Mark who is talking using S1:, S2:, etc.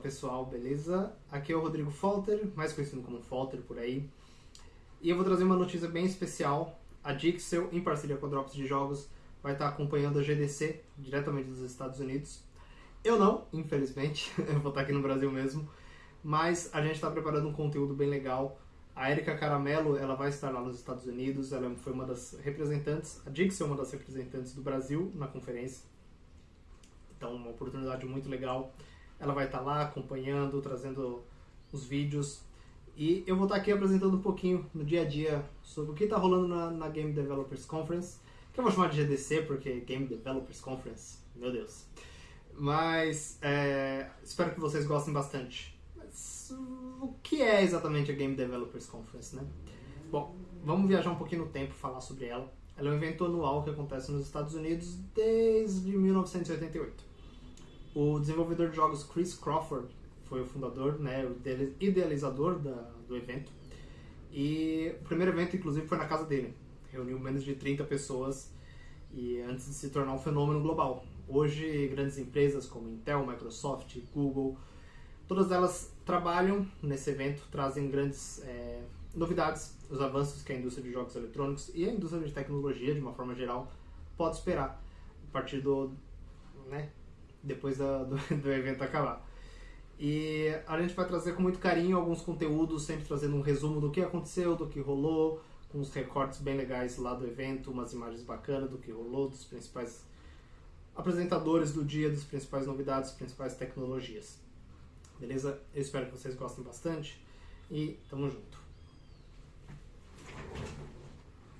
S1: pessoal, beleza? Aqui é o Rodrigo Falter, mais conhecido como Falter por aí. E eu vou trazer uma notícia bem especial. A Dixel, em parceria com a Drops de Jogos, vai estar acompanhando a GDC diretamente dos Estados Unidos. Eu não, infelizmente, eu vou estar aqui no Brasil mesmo. Mas a gente está preparando um conteúdo bem legal. A Erika Caramelo, ela vai estar lá nos Estados Unidos, ela foi uma das representantes, a Dixel é uma das representantes do Brasil na conferência. Então, uma oportunidade muito legal. Ela vai estar lá acompanhando, trazendo os vídeos. E eu vou estar aqui apresentando um pouquinho no dia a dia sobre o que está rolando na, na, Game Developers Conference, que eu vou chamar de GDC porque Game Developers Conference, meu Deus. Mas é, espero que vocês gostem bastante. Mas o que é exatamente a Game Developers Conference, né? Bom, vamos viajar um pouquinho no tempo falar sobre ela. Ela é um evento anual que acontece nos Estados Unidos desde 1988. O desenvolvedor de jogos Chris Crawford foi o fundador, né, o idealizador da, do evento. E o primeiro evento, inclusive, foi na casa dele. Reuniu menos de 30 pessoas e antes de se tornar um fenômeno global. Hoje, grandes empresas como Intel, Microsoft, Google, todas elas trabalham nesse evento, trazem grandes é, novidades, os avanços que a indústria de jogos eletrônicos e a indústria de tecnologia, de uma forma geral, pode esperar a partir do, né, depois da, do, do evento acabar. E a gente vai trazer com muito carinho alguns conteúdos, sempre trazendo um resumo do que aconteceu, do que rolou, com uns recortes bem legais lá do evento, umas imagens bacanas do que rolou, dos principais apresentadores do dia, das principais novidades, principais tecnologias. Beleza? Eu espero que vocês gostem bastante e tamo junto.